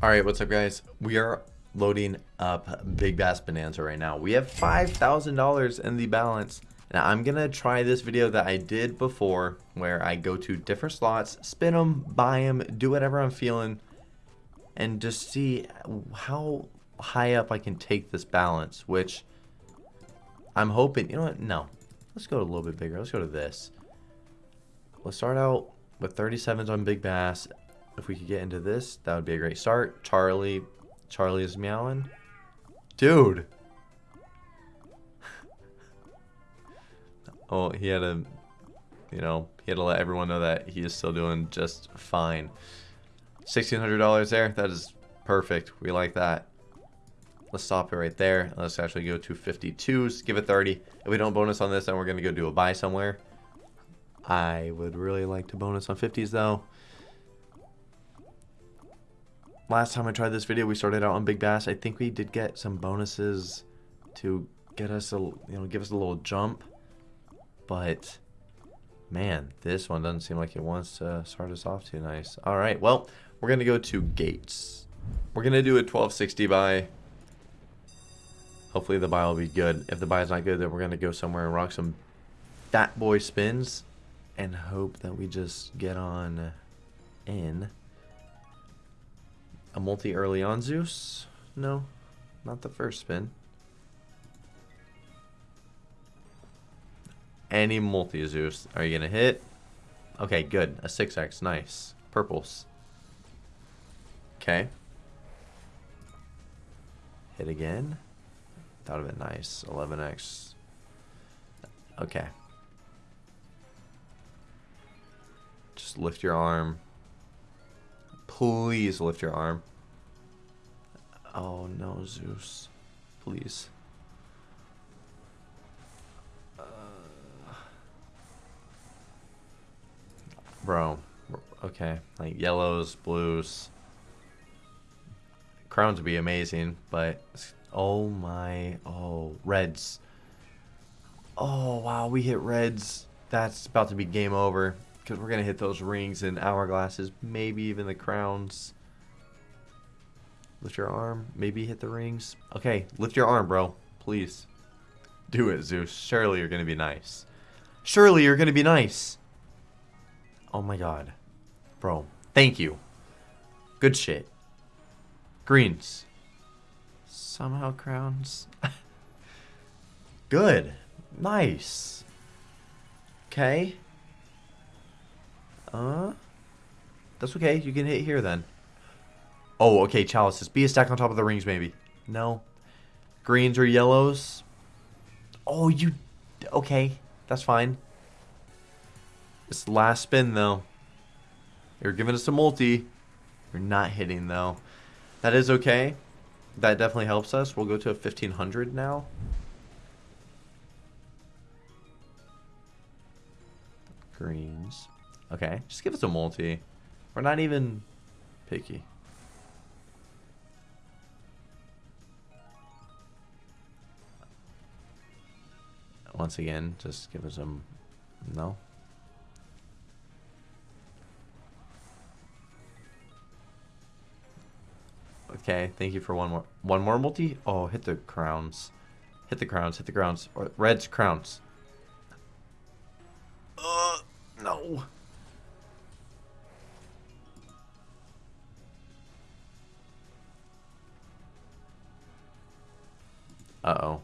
All right, what's up, guys? We are loading up Big Bass Bonanza right now. We have $5,000 in the balance. Now, I'm to try this video that I did before where I go to different slots, spin them, buy them, do whatever I'm feeling, and just see how high up I can take this balance, which I'm hoping, you know what? No. Let's go a little bit bigger. Let's go to this. Let's start out with 37s on Big Bass. If we could get into this, that would be a great start. Charlie, Charlie is meowing. Dude. oh, he had to, you know, he had to let everyone know that he is still doing just fine. $1,600 there. That is perfect. We like that. Let's stop it right there. Let's actually go to 52s. Give it 30. If we don't bonus on this, then we're going to go do a buy somewhere. I would really like to bonus on 50s, though. Last time I tried this video, we started out on Big Bass. I think we did get some bonuses to get us a, you know, give us a little jump. But, man, this one doesn't seem like it wants to start us off too nice. All right, well, we're going to go to Gates. We're going to do a 1260 buy. Hopefully the buy will be good. If the buy is not good, then we're going to go somewhere and rock some fat boy spins and hope that we just get on in. A multi early on Zeus? No, not the first spin. Any multi Zeus. Are you going to hit? Okay, good. A 6x. Nice. Purples. Okay. Hit again. Thought of been nice. 11x. Okay. Just lift your arm. Please lift your arm. Oh no, Zeus. Please. Uh, bro. Okay. Like yellows, blues. Crowns would be amazing, but Oh my, oh, reds. Oh, wow, we hit reds. That's about to be game over. Because we're going to hit those rings and hourglasses. Maybe even the crowns. Lift your arm. Maybe hit the rings. Okay, lift your arm, bro. Please. Do it, Zeus. Surely you're going to be nice. Surely you're going to be nice. Oh my god. Bro, thank you. Good shit. Greens. Somehow crowns. Good. Nice. Okay. Uh. That's okay. You can hit here then. Oh, okay. Chalices. Be a stack on top of the rings, maybe. No. Greens or yellows. Oh, you... Okay. That's fine. This last spin, though. You're giving us a multi. You're not hitting, though. That is okay. That definitely helps us. We'll go to a 1500 now. Greens. Okay, just give us a multi. We're not even picky. Once again, just give us a no. Okay, thank you for one more. One more multi? Oh, hit the crowns. Hit the crowns, hit the crowns. Or reds, crowns. Uh, no. Uh-oh.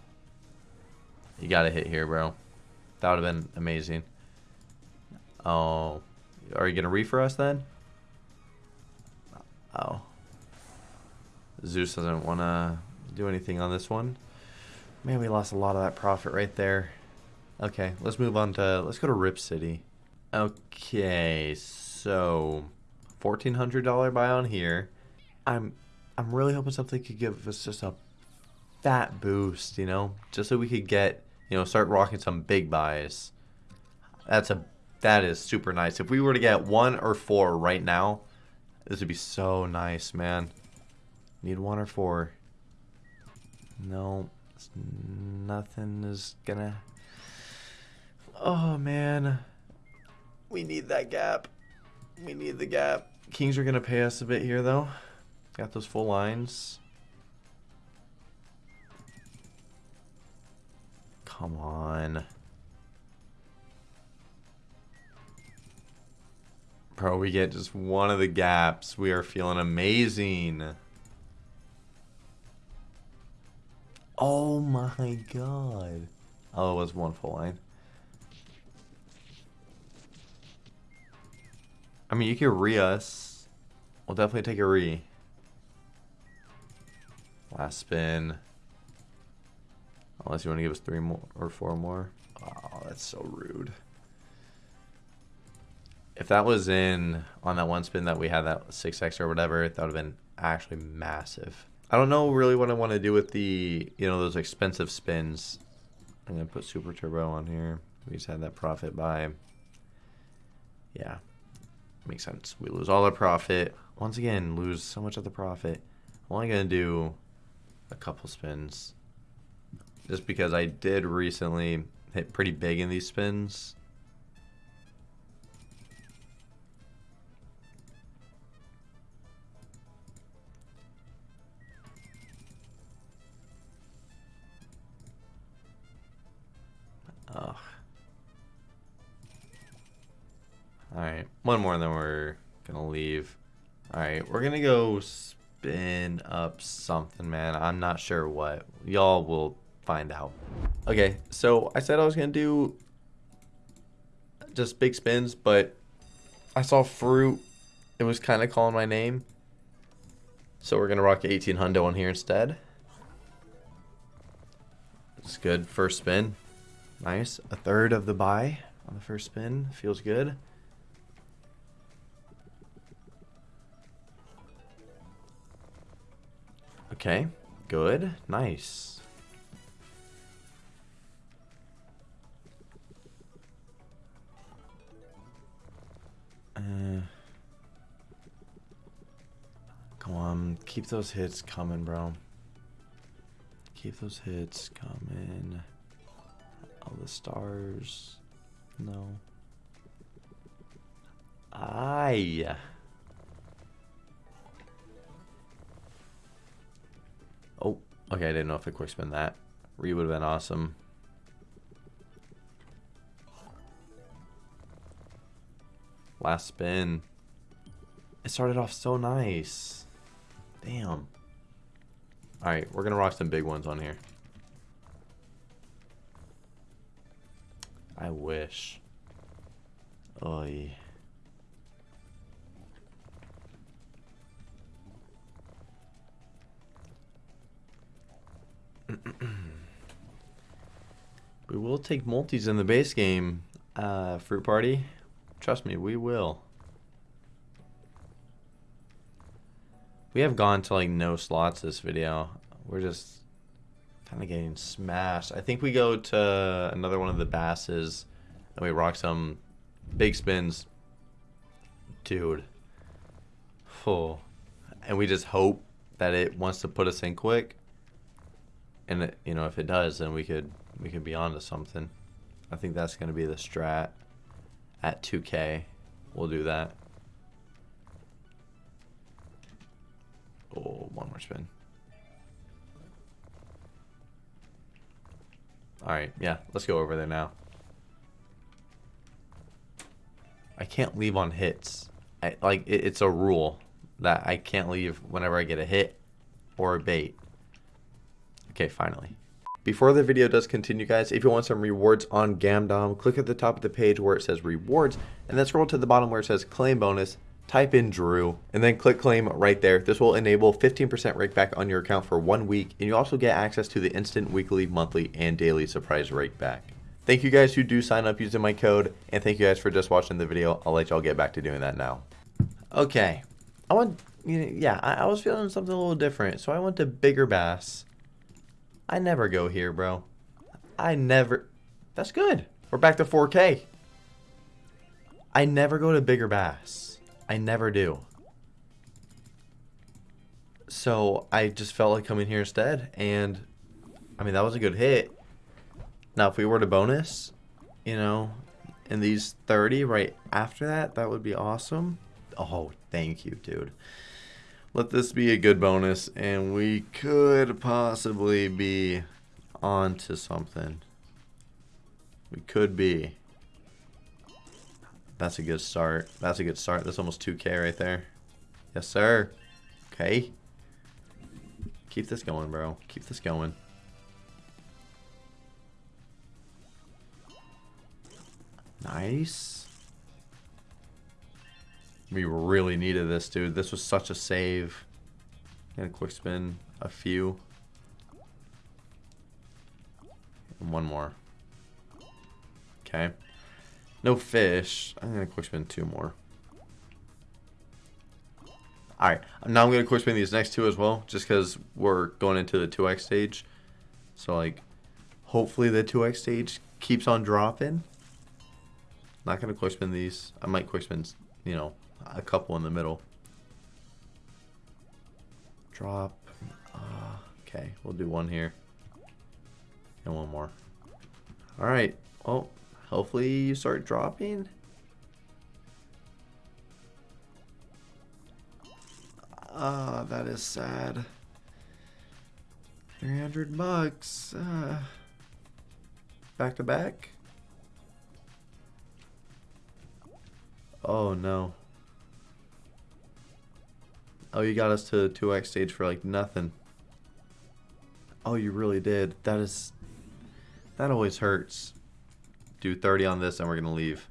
You gotta hit here, bro. That would have been amazing. Oh. Are you gonna reef for us then? Oh. Zeus doesn't want to do anything on this one. Man, we lost a lot of that profit right there. Okay, let's move on to, let's go to Rip City. Okay, so $1,400 buy on here. I'm, I'm really hoping something could give us just a fat boost, you know, just so we could get, you know, start rocking some big buys. That's a, that is super nice. If we were to get one or four right now, this would be so nice, man. Need one or four. No, nothing is gonna... Oh, man. We need that gap. We need the gap. Kings are gonna pay us a bit here, though. Got those full lines. Come on. Bro, we get just one of the gaps. We are feeling amazing. Oh my god. Oh, it was one full line. I mean, you can re us. We'll definitely take a re. Last spin. Unless you want to give us three more or four more. Oh, that's so rude. If that was in on that one spin that we had that 6x or whatever, that would have been actually massive. I don't know really what I want to do with the, you know, those expensive spins. I'm going to put Super Turbo on here. We just had that profit buy. Yeah, makes sense. We lose all our profit. Once again, lose so much of the profit. I'm only going to do a couple spins. Just because I did recently hit pretty big in these spins. Ugh. Alright, one more and then we're gonna leave. Alright, we're gonna go spin up something, man. I'm not sure what. Y'all will find out. Okay, so I said I was gonna do just big spins, but I saw fruit. It was kind of calling my name. So we're gonna rock 18 hundo on here instead. It's good. First spin. Nice. A third of the buy on the first spin. Feels good. Okay. Good. Nice. Keep those hits coming, bro. Keep those hits coming. All the stars. No. Aye. Oh, okay. I didn't know if I quick spin that. Re would have been awesome. Last spin. It started off so nice. Damn. Alright, we're to rock some big ones on here. I wish. Oy. we will take multis in the base game, uh, Fruit Party. Trust me, we will. We have gone to like no slots this video. We're just kind of getting smashed. I think we go to another one of the basses and we rock some big spins. Dude. Full. And we just hope that it wants to put us in quick. And it, you know, if it does, then we could we could be on to something. I think that's going to be the strat at 2K. We'll do that. Oh, one more spin. Alright, yeah, let's go over there now. I can't leave on hits. I, like, it, it's a rule that I can't leave whenever I get a hit or a bait. Okay, finally. Before the video does continue, guys, if you want some rewards on Gamdom, click at the top of the page where it says rewards, and then scroll to the bottom where it says claim bonus, type in Drew, and then click claim right there. This will enable 15% rake back on your account for one week, and you also get access to the instant weekly, monthly, and daily surprise rake back. Thank you guys who do sign up using my code, and thank you guys for just watching the video. I'll let y'all get back to doing that now. Okay, I want, yeah, I, I was feeling something a little different, so I went to Bigger Bass. I never go here, bro. I never... That's good. We're back to 4K. I never go to bigger bass. I never do. So I just felt like coming here instead. And, I mean, that was a good hit. Now, if we were to bonus, you know, in these 30 right after that, that would be awesome. Oh, thank you, dude. Let this be a good bonus, and we could possibly be on to something. We could be. That's a good start. That's a good start. That's almost 2k right there. Yes, sir. Okay. Keep this going, bro. Keep this going. Nice. We really needed this, dude. This was such a save. And a quick spin. A few. And one more. Okay. No fish. I'm going to quick spin two more. Alright, now I'm going to quick spin these next two as well, just because we're going into the 2x stage. So, like, hopefully the 2x stage keeps on dropping. Not going to quick spin these. I might quick spin, you know, a couple in the middle. Drop. Uh, okay, we'll do one here. And one more. Alright, well, hopefully you start dropping. Ah, uh, that is sad. 300 bucks. Uh, back to back. Oh no. Oh, you got us to the 2x stage for like nothing. Oh, you really did. That is... That always hurts. Do 30 on this and we're going to leave.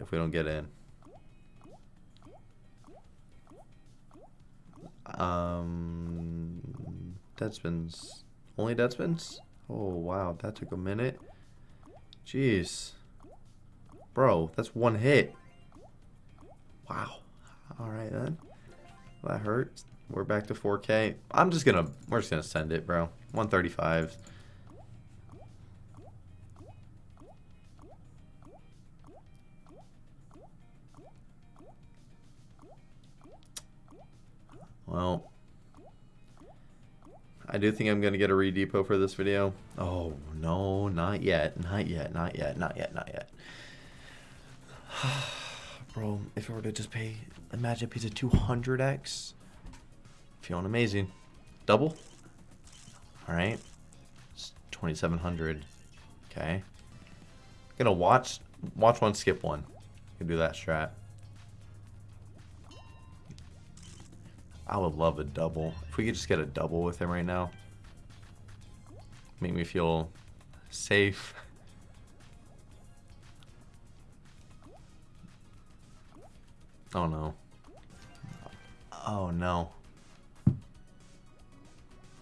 If we don't get in. Um, Deadspins. Only Deadspins? Oh, wow. That took a minute. Jeez. Bro, that's one hit. Wow. Alright then. That hurts. We're back to 4K. I'm just gonna, we're just gonna send it, bro. 135. Well, I do think I'm going to get a redepot for this video. Oh, no, not yet. Not yet, not yet, not yet, not yet. Bro, if I were to just pay, imagine a piece of 200x. Feeling amazing. Double? Alright. 2700. Okay. Gonna watch, watch one, skip one. Can do that strat. I would love a double. If we could just get a double with him right now. Make me feel safe. Oh no. Oh no.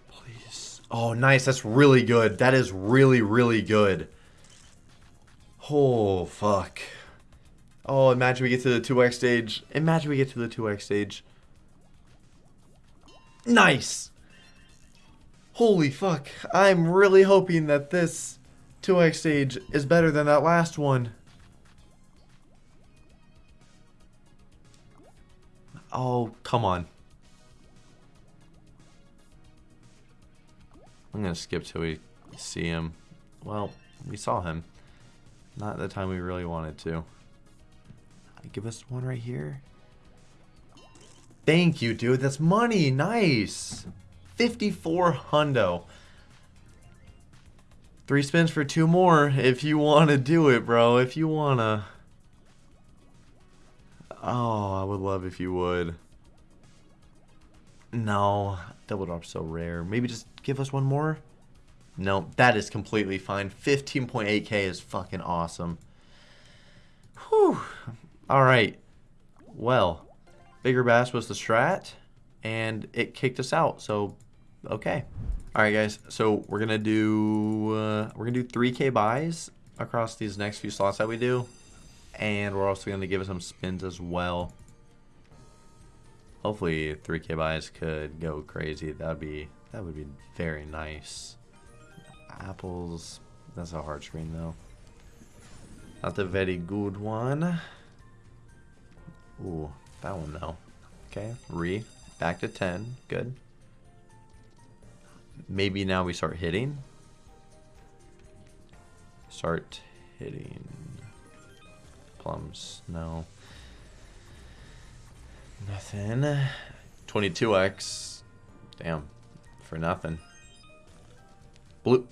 Please. Oh, nice. That's really good. That is really, really good. Oh, fuck. Oh, imagine we get to the 2x stage. Imagine we get to the 2x stage. Nice. Holy fuck. I'm really hoping that this 2x stage is better than that last one. Oh, come on. I'm to skip till we see him. Well, we saw him. Not the time we really wanted to. Give us one right here. Thank you, dude. That's money. Nice. 54 hundo. Three spins for two more if you want to do it, bro. If you want to. Oh, I would love if you would. No, double drop so rare. Maybe just give us one more? No, that is completely fine. 15.8k is fucking awesome. Whew. Alright. Well, bigger bass was the strat, and it kicked us out, so okay. Alright guys, so we're gonna do uh, we're gonna do 3k buys across these next few slots that we do. And we're also going to give it some spins as well. Hopefully 3k buys could go crazy. That would be that would be very nice. Apples. That's a hard screen though. Not the very good one. Ooh, that one though. Okay, re. Back to 10. Good. Maybe now we start hitting. Start hitting plums. No. Nothing. 22x. Damn. For nothing. Blue.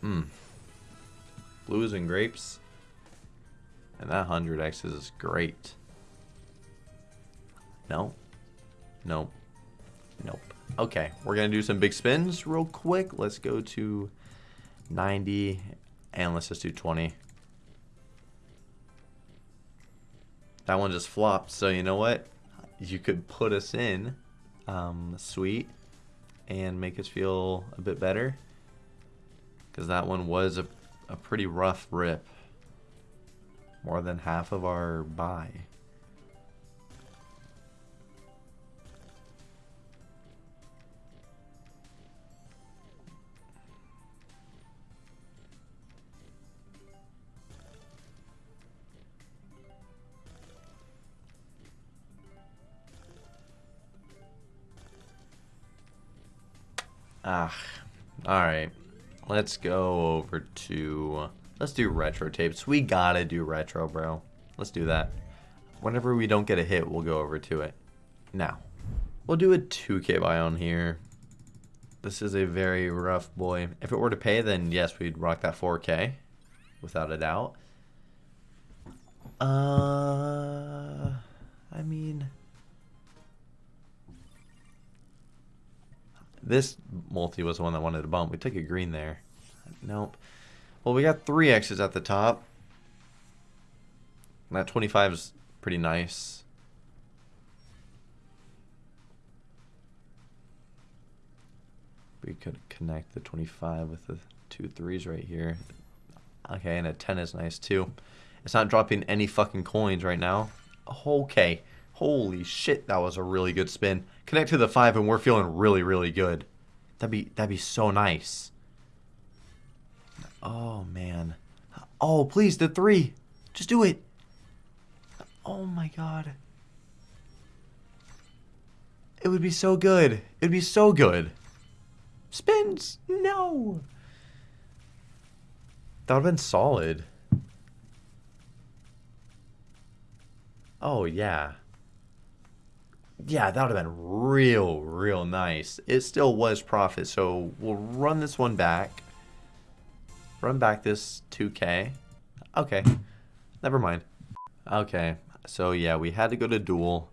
Hmm. Blues and grapes. And that 100x is great. No. Nope. Nope. Okay, we're going to do some big spins real quick. Let's go to 90 and let's just do 20. That one just flopped, so you know what? You could put us in um, sweet and make us feel a bit better. Because that one was a, a pretty rough rip. More than half of our buy. Ah, alright. Let's go over to... Let's do retro tapes. We gotta do retro, bro. Let's do that. Whenever we don't get a hit, we'll go over to it. Now, we'll do a 2k buy on here. This is a very rough boy. If it were to pay, then yes, we'd rock that 4k. Without a doubt. Uh, I mean... This multi was the one that wanted to bump. We took a green there. Nope. Well, we got three X's at the top. And that 25 is pretty nice. We could connect the 25 with the two threes right here. Okay, and a 10 is nice too. It's not dropping any fucking coins right now. Okay. Holy shit, that was a really good spin. Connect to the five and we're feeling really, really good. That'd be that'd be so nice. Oh man. Oh please, the three. Just do it. Oh my god. It would be so good. It'd be so good. Spins! No! That would have been solid. Oh, yeah yeah, that would have been real, real nice. It still was profit, so we'll run this one back. Run back this 2K. Okay, never mind. Okay, so yeah, we had to go to Duel.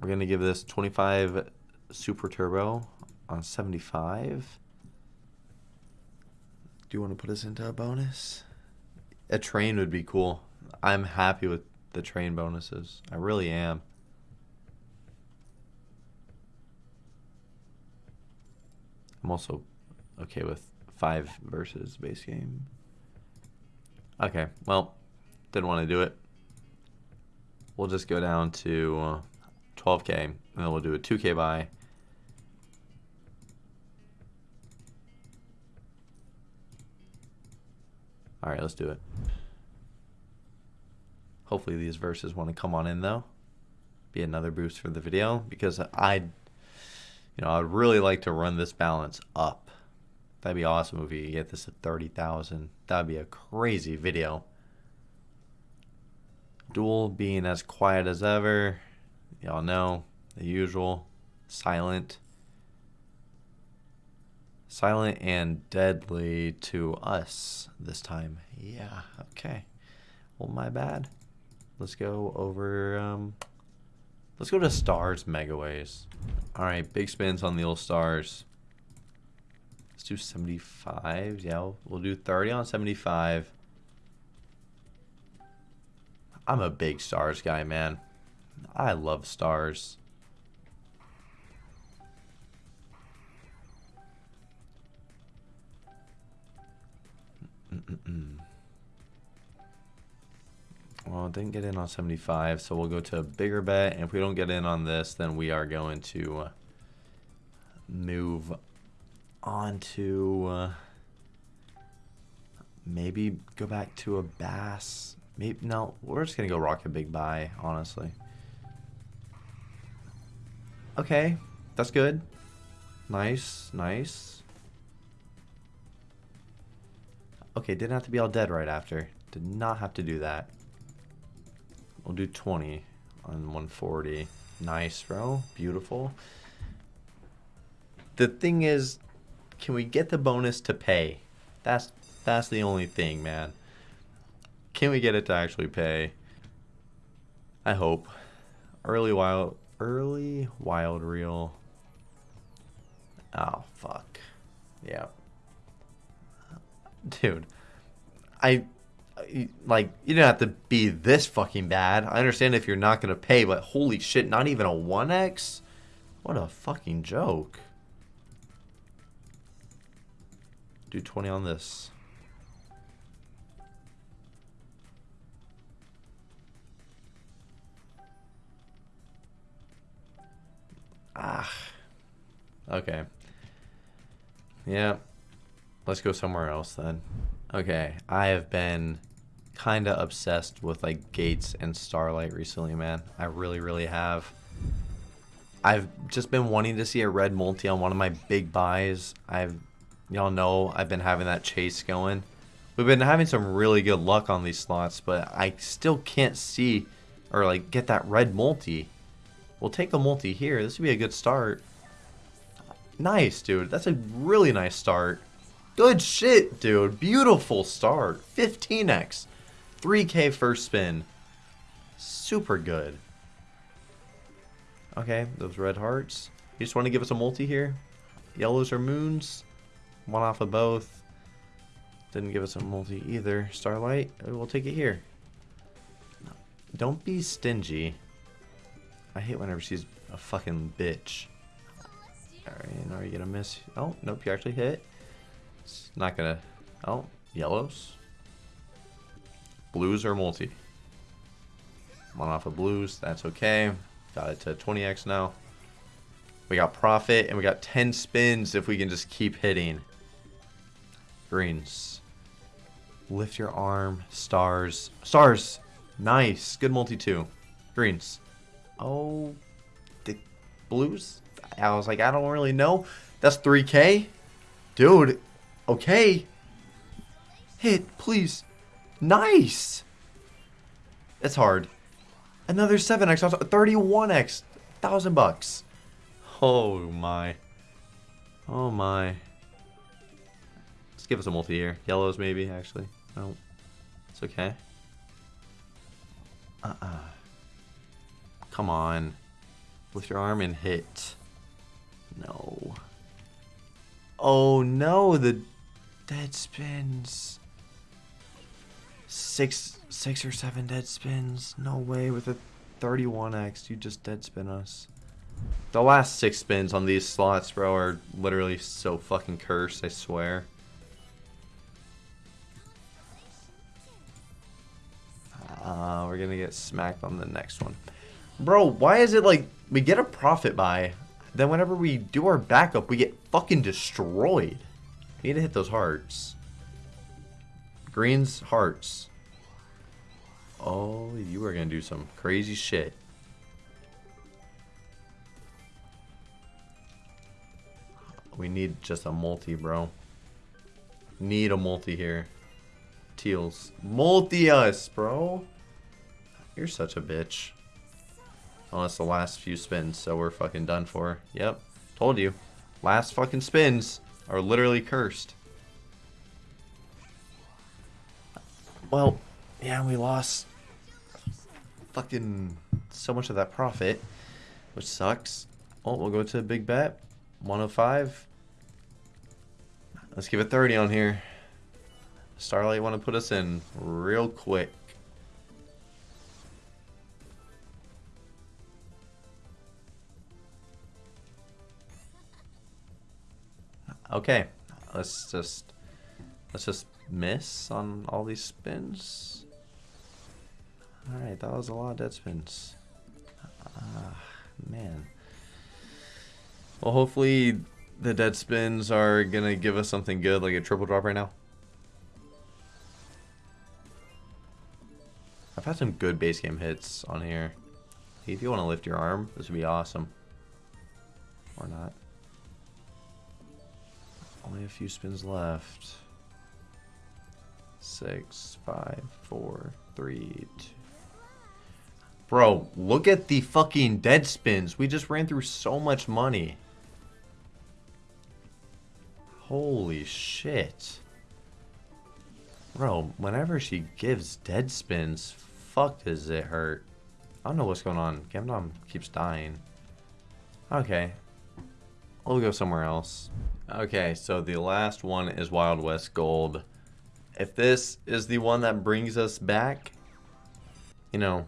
We're to give this 25 Super Turbo on 75. Do you want to put us into a bonus? A train would be cool. I'm happy with the train bonuses. I really am. I'm also okay with five versus base game. Okay, well, didn't want to do it. We'll just go down to 12k, uh, and then we'll do a 2k buy. Alright, let's do it. Hopefully these verses want to come on in, though. Be another boost for the video, because I you know, I'd really like to run this balance up. That'd be awesome if you get this at 30,000. That'd be a crazy video. Duel being as quiet as ever. Y'all know, the usual. Silent. Silent and deadly to us this time. Yeah, okay. Well, my bad. Let's go over... Um, Let's go to Starz Megaways. All right, big spins on the old stars. Let's do 75. Yeah, we'll do 30 on 75. I'm a big stars guy, man. I love stars. Mm -mm. Well, didn't get in on 75, so we'll go to a bigger bet. And if we don't get in on this, then we are going to move on to uh, maybe go back to a bass. Maybe no, we're just gonna go rock a big buy, honestly. Okay, that's good. Nice, nice. Okay, didn't have to be all dead right after. Did not have to do that. We'll do 20. on 140. Nice, bro. Beautiful. The thing is, can we get the bonus to pay? That's that's the only thing, man. Can we get it to actually pay? I hope. Early wild early wild reel. Oh fuck. Yeah. Dude. I like you don't have to be this fucking bad. I understand if you're not gonna pay, but holy shit, not even a 1x? What a fucking joke. Do 20 on this. Ah. Okay. Yeah. Let's go somewhere else then. Okay. I have been kind of obsessed with like Gates and Starlight recently, man. I really, really have. I've just been wanting to see a red multi on one of my big buys. I've, y'all know, I've been having that chase going. We've been having some really good luck on these slots, but I still can't see or like get that red multi. We'll take the multi here. This would be a good start. Nice, dude. That's a really nice start. Good shit, dude. Beautiful start. 15x. 3k first spin. Super good. Okay, those red hearts. You just want to give us a multi here? Yellows or moons? One off of both. Didn't give us a multi either. Starlight, we'll take it here. Don't be stingy. I hate whenever she's a fucking bitch. Alright, are you gonna miss? Oh, nope, you actually hit. It's not gonna... Oh, yellows. Blues are multi. One off of blues, that's okay. Got it to 20x now. We got profit, and we got 10 spins if we can just keep hitting. Greens. Lift your arm. Stars. Stars! Nice. Good multi too. Greens. Oh, the blues? I was like, I don't really know. That's 3k? Dude, okay. Hit, please. Nice! It's hard. Another 7x, 31x, thousand bucks. Oh my. Oh my. Give us a multi here. Yellows maybe, actually. No. It's okay. Uh-uh. Come on. Lift your arm and hit. No. Oh no, the dead spins. Six, six or seven dead spins. No way with a 31x. You just dead spin us. The last six spins on these slots, bro, are literally so fucking cursed, I swear. Gonna get smacked on the next one. Bro, why is it like we get a profit buy, then whenever we do our backup, we get fucking destroyed? We need to hit those hearts. Greens, hearts. Oh, you are to do some crazy shit. We need just a multi, bro. Need a multi here. Teals. Multi us, bro. You're such a bitch. Unless the last few spins, so we're fucking done for. Yep. Told you. Last fucking spins are literally cursed. Well, yeah, we lost fucking so much of that profit, which sucks. Oh, we'll go to a big bet. 105. Let's give it 30 on here. Starlight want to put us in real quick. Okay, let's just let's just miss on all these spins. All right, that was a lot of dead spins. Ah, man. Well, hopefully the dead spins are gonna give us something good, like a triple drop right now. I've had some good base game hits on here. If you want to lift your arm, this would be awesome. Or not. Only a few spins left. Six, five, four, three, two. Bro, look at the fucking dead spins. We just ran through so much money. Holy shit. Bro, whenever she gives dead spins, fuck does it hurt. I don't know what's going on. Gamdom keeps dying. Okay. We'll go somewhere else. Okay, so the last one is Wild West Gold. If this is the one that brings us back, you know,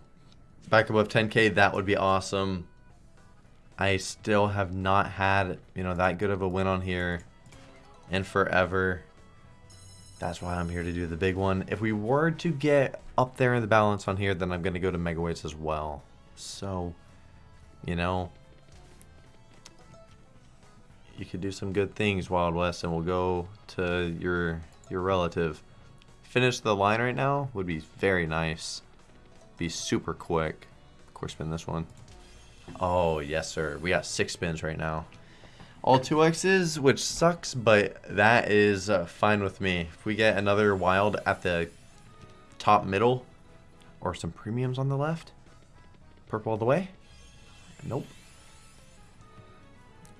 back above 10k, that would be awesome. I still have not had, you know, that good of a win on here in forever. That's why I'm here to do the big one. If we were to get up there in the balance on here, then I'm going to go to Megaways as well. So, you know, you could do some good things, Wild West, and we'll go to your your relative. Finish the line right now would be very nice. Be super quick. Of course, spin this one. Oh, yes, sir. We got six spins right now all 2x's, which sucks, but that is uh, fine with me. If we get another wild at the top middle, or some premiums on the left, purple all the way, nope.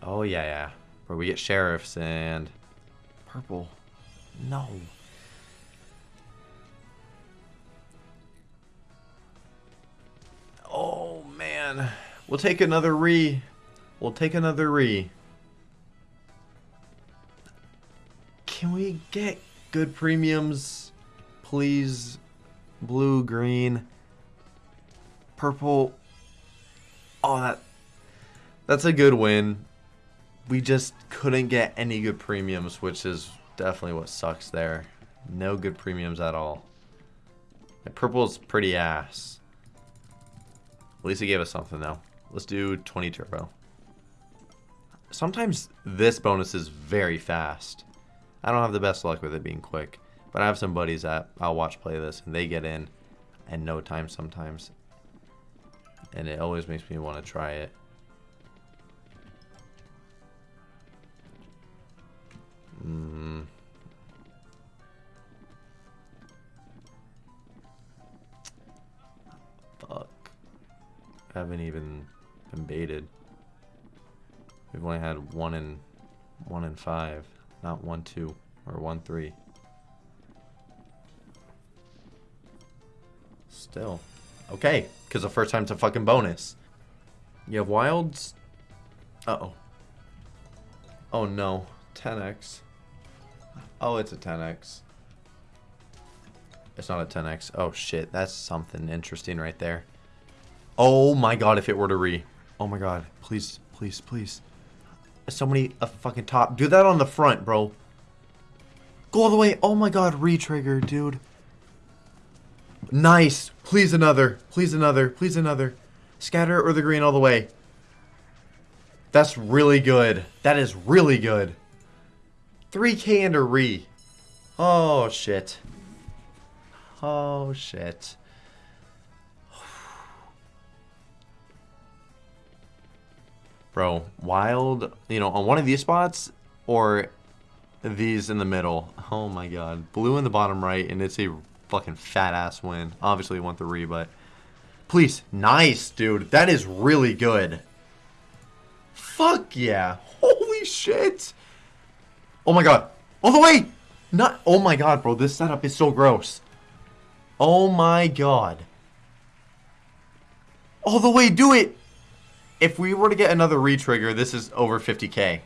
Oh, yeah, yeah. Where we get sheriffs and purple, no. Oh, man. We'll take another re. We'll take another re. Can we get good premiums? Please. Blue, green, purple. Oh, that that's a good win. We just couldn't get any good premiums, which is definitely what sucks there. No good premiums at all. Purple's pretty ass. At least it gave us something, though. Let's do 20 turbo. Sometimes this bonus is very fast. I don't have the best luck with it being quick. But I have some buddies that I'll watch play this, and they get in in no time sometimes. And it always makes me want to try it. Hmm. Fuck. I haven't even been baited. We've only had one in one in five. Not 1, 2, or 1, 3. Still. Okay, because the first time it's a fucking bonus. You have wilds? Uh-oh. Oh no. 10x. Oh, it's a 10x. It's not a 10x. Oh shit, that's something interesting right there. Oh my god, if it were to re. Oh my god, please, please, please somebody a uh, fucking top. Do that on the front, bro. Go all the way. Oh my god, re-trigger, dude. Nice. Please another. Please another. Please another. Scatter or the green all the way. That's really good. That is really good. 3k and a re. Oh, shit. Oh, shit. Bro, wild, you know, on one of these spots or these in the middle. Oh my god. Blue in the bottom right, and it's a fucking fat ass win. Obviously, want the re, but please. Nice, dude. That is really good. Fuck yeah. Holy shit. Oh my god. Oh, All the way. Not. Oh my god, bro. This setup is so gross. Oh my god. All the way. Do it if we were to get another re-trigger, this is over 50k.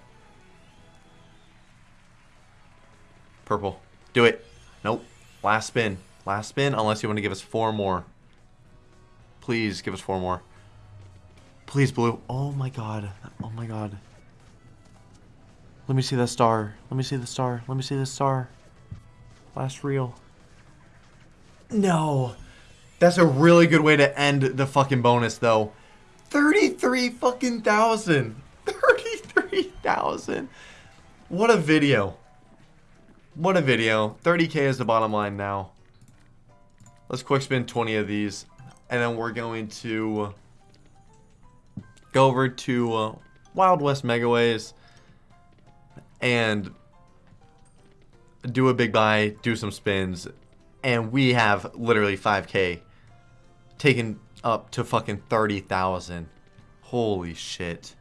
Purple. Do it. Nope. Last spin. Last spin, unless you want to give us four more. Please give us four more. Please, blue. Oh my god. Oh my god. Let me see that star. Let me see the star. Let me see the star. Last reel. No. That's a really good way to end the fucking bonus, though. 33 fucking thousand. 33,000. What a video. What a video. 30k is the bottom line now. Let's quick spin 20 of these. And then we're going to go over to uh, Wild West Megaways and do a big buy, do some spins, and we have literally 5k taken up to fucking 30,000. Holy shit.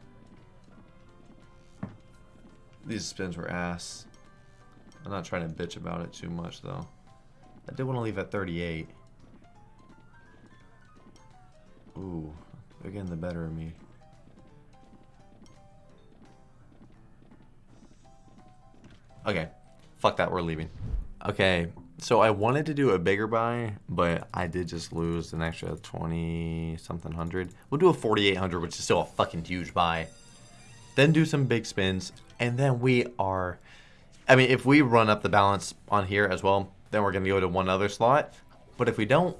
These spins were ass. I'm not trying to bitch about it too much though. I did want to leave at 38. Ooh, they're getting the better of me. Okay, fuck that, we're leaving. Okay, so I wanted to do a bigger buy, but I did just lose an extra 20 something hundred. We'll do a 4800, which is still a fucking huge buy. Then do some big spins, and then we are... I mean, if we run up the balance on here as well, then we're to go to one other slot. But if we don't,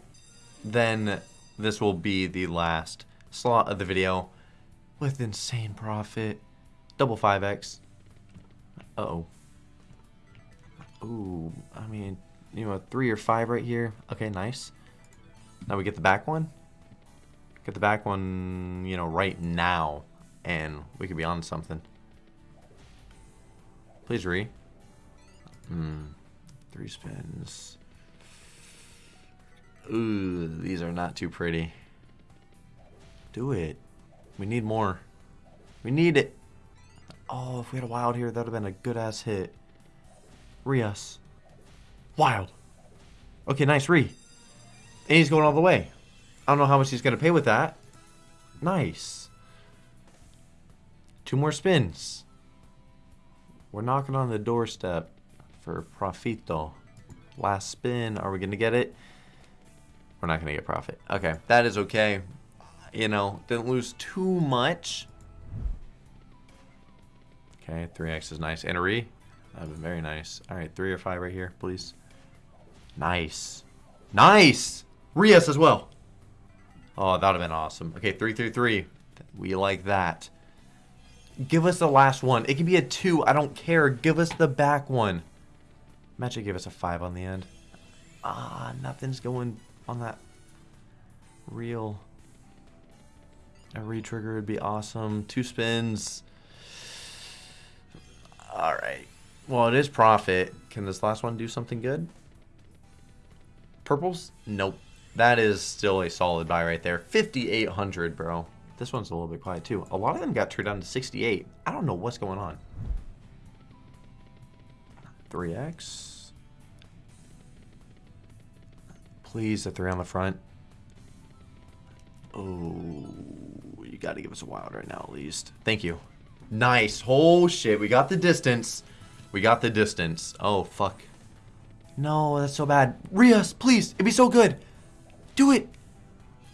then this will be the last slot of the video with insane profit. Double 5x. Uh-oh. Ooh, I mean, you know, three or five right here. Okay, nice. Now we get the back one. Get the back one, you know, right now. And we could be on something. Please re. Hmm. Three spins. Ooh, these are not too pretty. Do it. We need more. We need it. Oh, if we had a wild here, that would have been a good-ass hit. Rios. Wild. Okay, nice re. And he's going all the way. I don't know how much he's going to pay with that. Nice. Two more spins. We're knocking on the doorstep for Profito. Last spin. Are we going to get it? We're not going to get profit. Okay, that is okay. You know, didn't lose too much. Okay, 3x is nice. And a re. That would be very nice. All right, three or five right here, please. Nice. Nice! Rias as well. Oh, that would have been awesome. Okay, three, three, three. We like that. Give us the last one. It can be a two. I don't care. Give us the back one. Magic give us a five on the end. Ah, nothing's going on that real. A re-trigger would be awesome. Two spins. Alright. Well, it is profit. Can this last one do something good? Purples? Nope. That is still a solid buy right there. 5,800, bro. This one's a little bit quiet, too. A lot of them got turned down to 68. I don't know what's going on. 3x. Please, the three on the front. Oh, you got to give us a wild right now, at least. Thank you. Nice. Oh, shit. We got the distance. We got the distance. Oh, fuck. No, that's so bad. Rias, please. It'd be so good. Do it.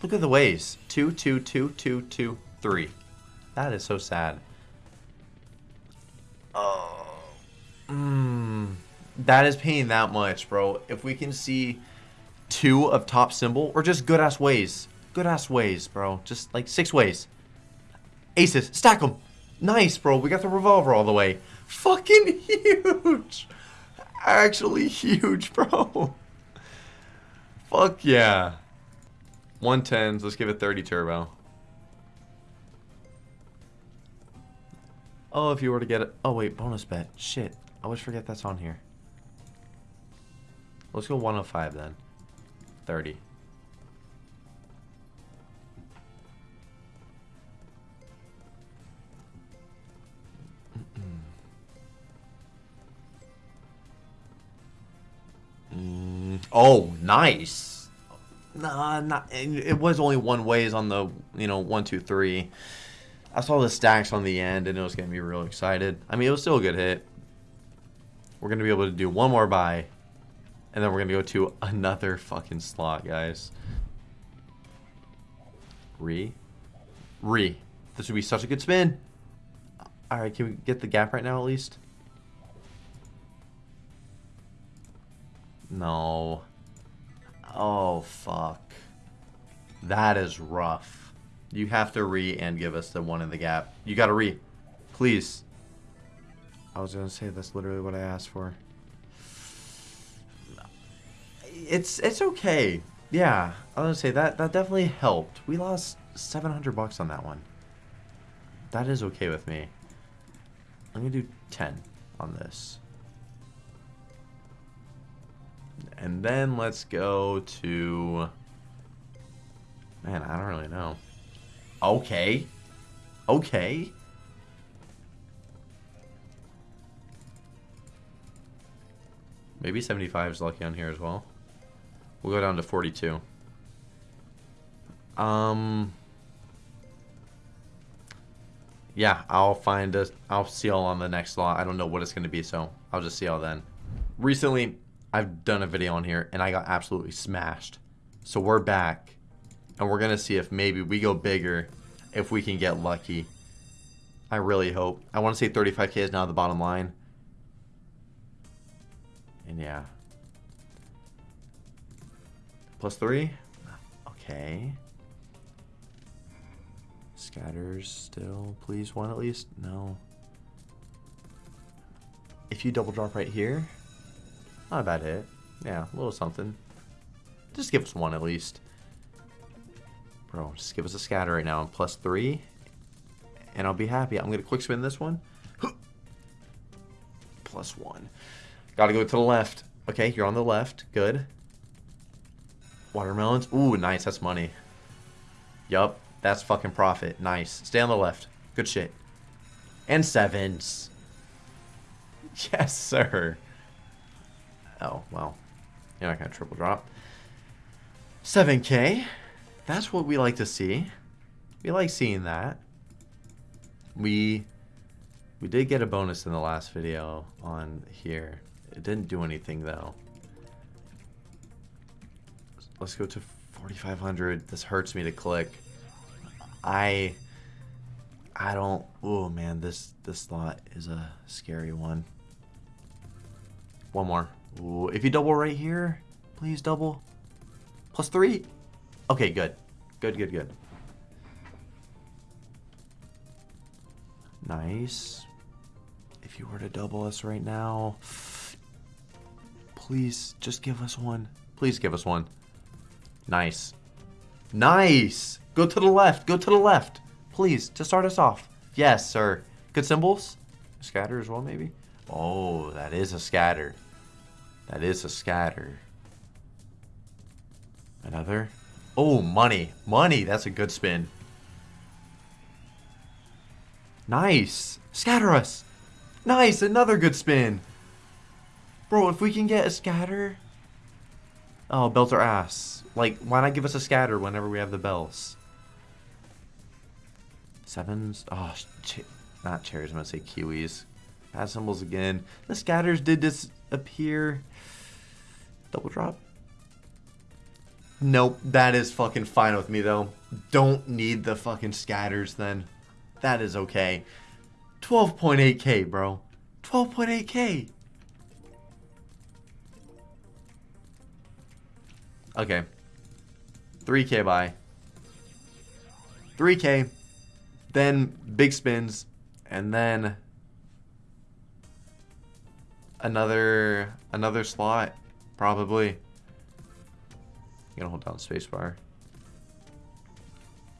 Look at the ways. Two, two, two, two, two, three. That is so sad. Oh. Mmm. That is paying that much, bro. If we can see two of top symbol, or just good-ass ways. Good-ass ways, bro. Just like six ways. Aces. Stack them. Nice, bro. We got the revolver all the way. Fucking huge. Actually huge, bro. Fuck yeah. 110s. Let's give it 30 turbo. Oh, if you were to get it. Oh, wait. Bonus bet. Shit. I always forget that's on here. Let's go 105 then. 30. Mm, oh, nice. Nah, not. It was only one ways on the you know one two three. I saw the stacks on the end and it was getting me real excited. I mean, it was still a good hit. We're gonna be able to do one more buy, and then we're gonna go to another fucking slot, guys. Re, re. This would be such a good spin. All right, can we get the gap right now at least? No. Oh, fuck. That is rough. You have to re and give us the one in the gap. You gotta re. Please. I was gonna say that's literally what I asked for. It's it's okay. Yeah, I was gonna say that that definitely helped. We lost 700 bucks on that one. That is okay with me. I'm gonna do 10 on this. And then let's go to... Man, I don't really know. Okay. Okay. Maybe 75 is lucky on here as well. We'll go down to 42. Um... Yeah, I'll find a... I'll see y'all on the next lot. I don't know what it's going to be, so I'll just see y'all then. Recently, I've done a video on here, and I got absolutely smashed. So we're back, and we're going to see if maybe we go bigger, if we can get lucky. I really hope. I want to say 35k is now the bottom line. And yeah. Plus three? Okay. Scatters still. Please, one at least? No. If you double drop right here, not a bad hit. Yeah, a little something. Just give us one at least. Bro, just give us a scatter right now and plus three. And I'll be happy. I'm going to quick spin this one. plus one. Gotta go to the left. Okay, you're on the left. Good. Watermelons. Ooh, nice. That's money. Yup. That's fucking profit. Nice. Stay on the left. Good shit. And sevens. Yes, sir. Oh, well. You're not going to triple drop. 7k. That's what we like to see. We like seeing that. We we did get a bonus in the last video on here. It didn't do anything though. Let's go to 4,500. This hurts me to click. I I don't. Oh man, this this slot is a scary one. One more. Ooh, if you double right here, please double. Plus three. Okay, good. Good, good, good. Nice. If you were to double us right now, please just give us one. Please give us one. Nice. Nice. Go to the left. Go to the left. Please, to start us off. Yes, sir. Good symbols. Scatter as well, maybe? Oh, that is a scatter. That is a scatter. Another. Oh, money. Money. That's a good spin. Nice. Scatter us. Nice. Another good spin. Bro, if we can get a scatter. Oh, bells are ass. Like, why not give us a scatter whenever we have the bells? Sevens. Oh, ch not cherries. I'm going to say kiwis. Bad symbols again. The scatters did disappear. Double drop. Nope, that is fucking fine with me though. Don't need the fucking scatters then. That is okay. 12.8k, bro. 12.8k. Okay. 3k buy. 3k. Then big spins. And then another another slot probably gonna hold down spacebar.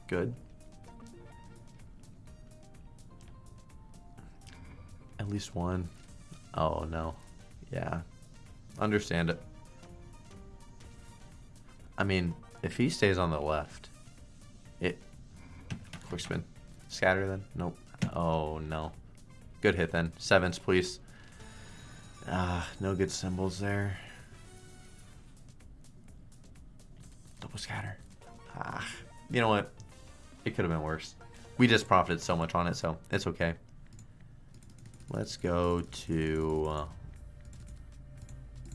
Good. At least one. Oh, no. Yeah. Understand it. I mean, if he stays on the left, it... Quick spin. Scatter then? Nope. Oh, no. Good hit then. Sevens, please. Ah, no good symbols there. Double scatter. Ah, you know what? It could have been worse. We just profited so much on it, so it's okay. Let's go to uh,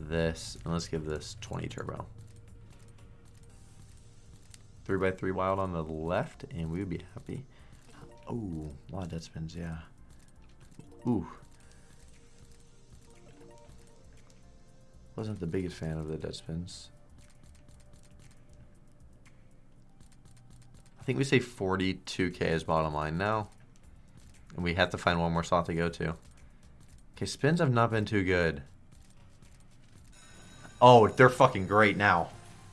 this, and let's give this 20 turbo. 3x3 wild on the left, and we would be happy. Oh, a lot of dead spins, yeah. Ooh. Wasn't the biggest fan of the dead spins. I think we say 42k is bottom line now. And we have to find one more slot to go to. Okay, spins have not been too good. Oh, they're fucking great now.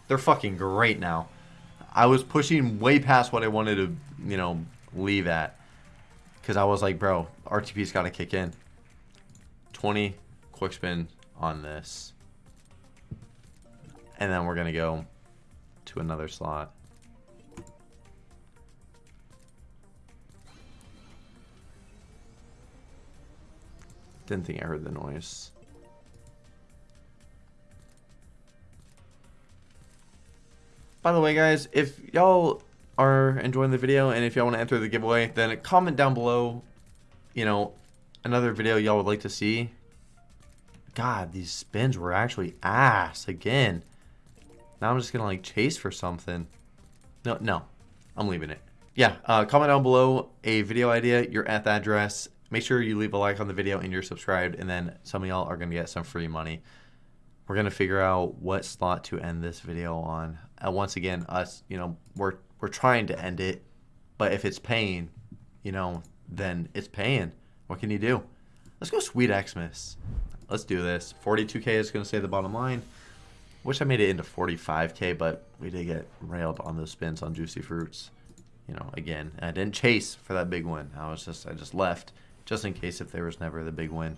They're fucking great now. I was pushing way past what I wanted to, you know, leave at. Because I was like, bro, RTP's got to kick in. 20 quick spin on this. And then we're going to go to another slot. Didn't think I heard the noise. By the way, guys, if y'all are enjoying the video and if y'all want to enter the giveaway, then comment down below, you know, another video y'all would like to see. God, these spins were actually ass again. Now I'm just going to like chase for something. No, no, I'm leaving it. Yeah, uh, comment down below a video idea, your F address. Make sure you leave a like on the video and you're subscribed. And then some of y'all are going to get some free money. We're going to figure out what slot to end this video on. Uh, once again, us, you know, we're, we're trying to end it. But if it's paying, you know, then it's paying. What can you do? Let's go Sweet Xmas. Let's do this. 42k is going to say the bottom line. Wish I made it into 45k, but we did get railed on those spins on Juicy Fruits. You know, again, I didn't chase for that big win. I was just, I just left just in case if there was never the big win.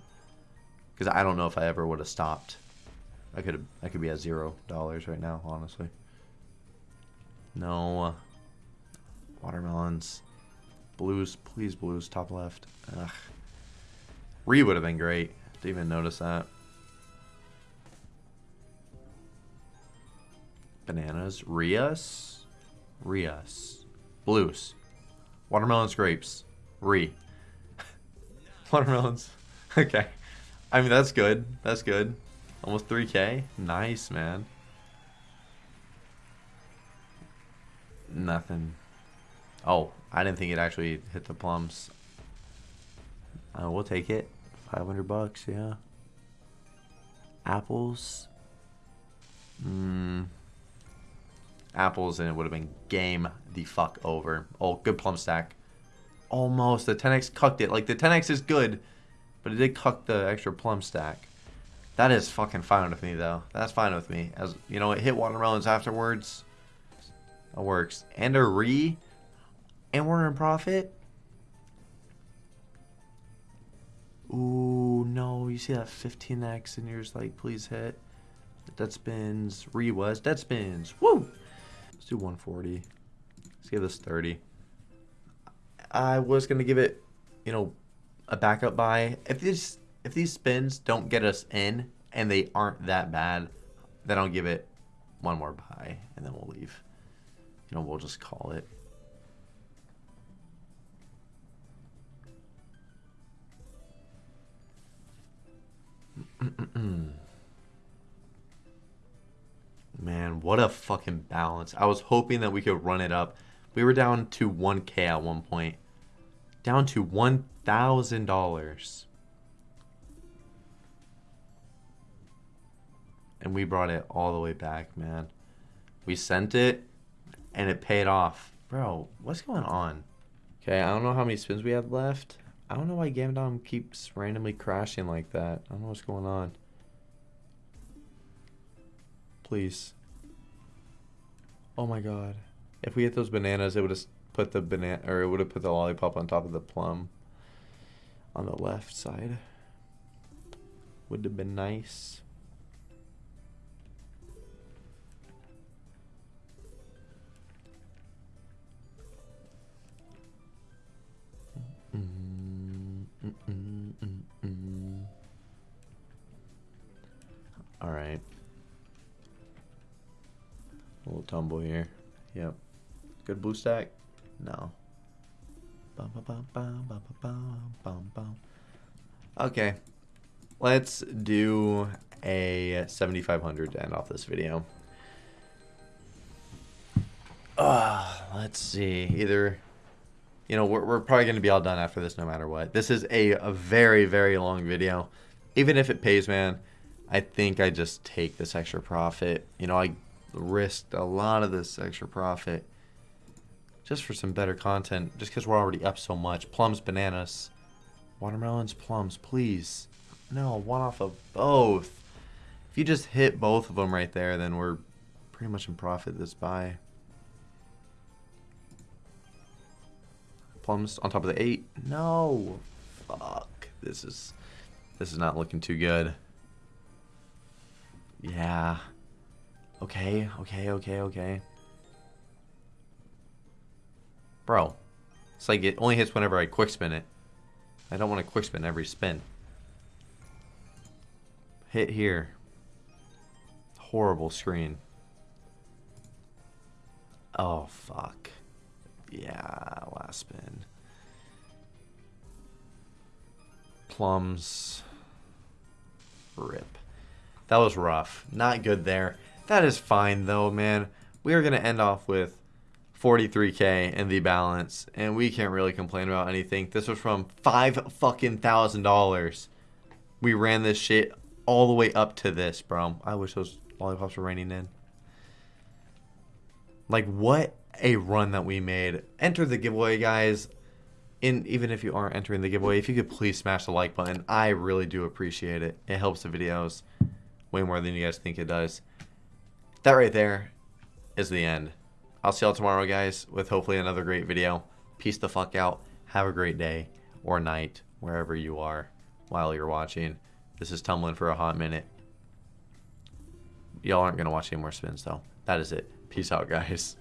Because I don't know if I ever would have stopped. I could, I could be at zero dollars right now, honestly. No. Watermelons. Blues, please, blues, top left. Ugh. Re would have been great. Didn't even notice that. Bananas. Rias? Rias. Blues. Watermelons, grapes. Re. Watermelons. okay. I mean, that's good. That's good. Almost 3k. Nice, man. Nothing. Oh, I didn't think it actually hit the plums. Uh, we'll take it. 500 bucks, yeah. Apples. Mmm. Apples, and it would have been game the fuck over. Oh, good plum stack. Almost. The 10x cucked it. Like, the 10x is good, but it did cuck the extra plum stack. That is fucking fine with me, though. That's fine with me. As You know, it hit watermelons afterwards. That works. And a re. And we're in profit. Ooh, no. You see that 15x and you're just like, please hit. Dead spins. Re was. Dead spins. Woo! Let's do 140. Let's give this 30. I was going to give it, you know, a backup buy. If these, if these spins don't get us in and they aren't that bad, then I'll give it one more buy and then we'll leave. You know, we'll just call it. Man, what a fucking balance. I was hoping that we could run it up. We were down to 1k at one point. Down to $1,000. And we brought it all the way back, man. We sent it, and it paid off. Bro, what's going on? Okay, I don't know how many spins we have left. I don't know why Gamdom keeps randomly crashing like that. I don't know what's going on. Please. Oh my god. If we hit those bananas, it would have put the banana, or it would have put the lollipop on top of the plum on the left side. Would have been nice. All right. Little tumble here. Yep. Good blue stack? No. Okay. Let's do a 7500 to end off this video. Uh, let's see. Either, you know, we're, we're probably going to be all done after this no matter what. This is a, a very, very long video. Even if it pays, man, I think I just take this extra profit. You know, I risked a lot of this extra profit just for some better content, just because we're already up so much. Plums, bananas, watermelons, plums, please. No, one off of both. If you just hit both of them right there, then we're pretty much in profit this buy. Plums on top of the eight. No. Fuck. This is this is not looking too good. Yeah. Okay, okay, okay, okay. Bro, it's like it only hits whenever I quick spin it. I don't want to quick spin every spin. Hit here. Horrible screen. Oh, fuck. Yeah, last spin. Plums. Rip. That was rough. Not good there. That is fine, though, man. We are going to end off with 43k in the balance, and we can't really complain about anything. This was from five fucking thousand dollars. We ran this shit all the way up to this, bro. I wish those lollipops were raining in. Like, what a run that we made. Enter the giveaway, guys. In Even if you aren't entering the giveaway, if you could please smash the like button. I really do appreciate it. It helps the videos way more than you guys think it does. That right there is the end. I'll see y'all tomorrow, guys, with hopefully another great video. Peace the fuck out. Have a great day or night, wherever you are while you're watching. This is Tumbling for a hot minute. Y'all aren't going to watch any more spins, though. That is it. Peace out, guys.